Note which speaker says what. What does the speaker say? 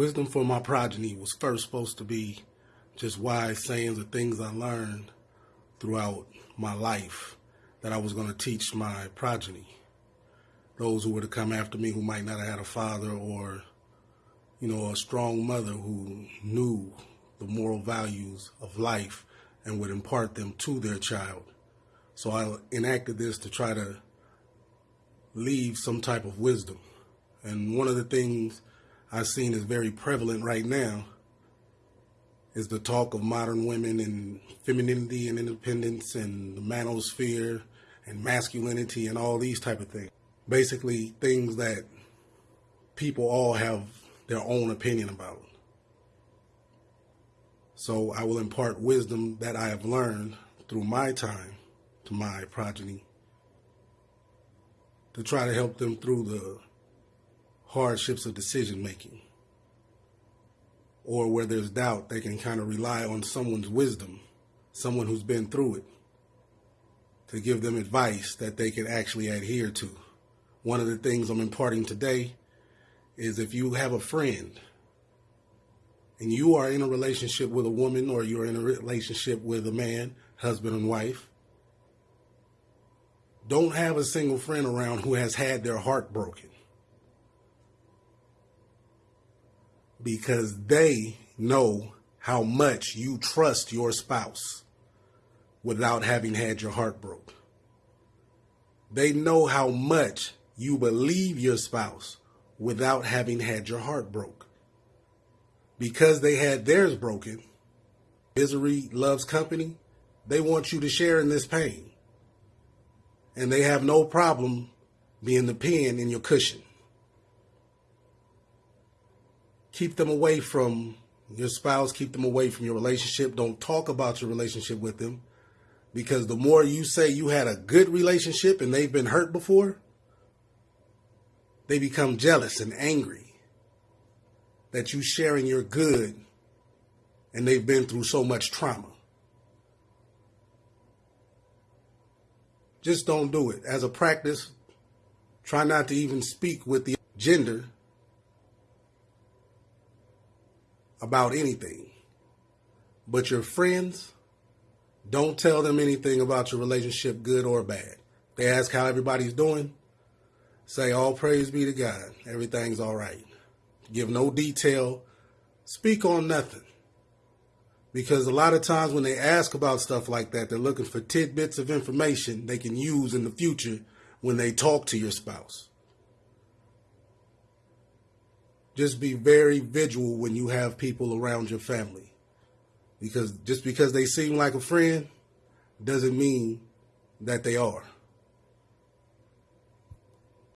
Speaker 1: Wisdom for my progeny was first supposed to be just wise sayings or things I learned throughout my life that I was going to teach my progeny. Those who were to come after me who might not have had a father or, you know, a strong mother who knew the moral values of life and would impart them to their child. So I enacted this to try to leave some type of wisdom. And one of the things I've seen is very prevalent right now is the talk of modern women and femininity and independence and the manosphere and masculinity and all these type of things. Basically things that people all have their own opinion about. So I will impart wisdom that I have learned through my time to my progeny to try to help them through the hardships of decision making. Or where there's doubt, they can kind of rely on someone's wisdom, someone who's been through it, to give them advice that they can actually adhere to. One of the things I'm imparting today is if you have a friend and you are in a relationship with a woman or you're in a relationship with a man, husband and wife, don't have a single friend around who has had their heart broken. Because they know how much you trust your spouse without having had your heart broke. They know how much you believe your spouse without having had your heart broke. Because they had theirs broken, misery loves company, they want you to share in this pain and they have no problem being the pin in your cushion. Keep them away from your spouse, keep them away from your relationship. Don't talk about your relationship with them because the more you say you had a good relationship and they've been hurt before, they become jealous and angry that you sharing your good and they've been through so much trauma. Just don't do it. As a practice, try not to even speak with the gender about anything. But your friends, don't tell them anything about your relationship, good or bad. They ask how everybody's doing. Say, all praise be to God. Everything's all right. Give no detail. Speak on nothing. Because a lot of times when they ask about stuff like that, they're looking for tidbits of information they can use in the future when they talk to your spouse. Just be very vigilant when you have people around your family. Because just because they seem like a friend doesn't mean that they are.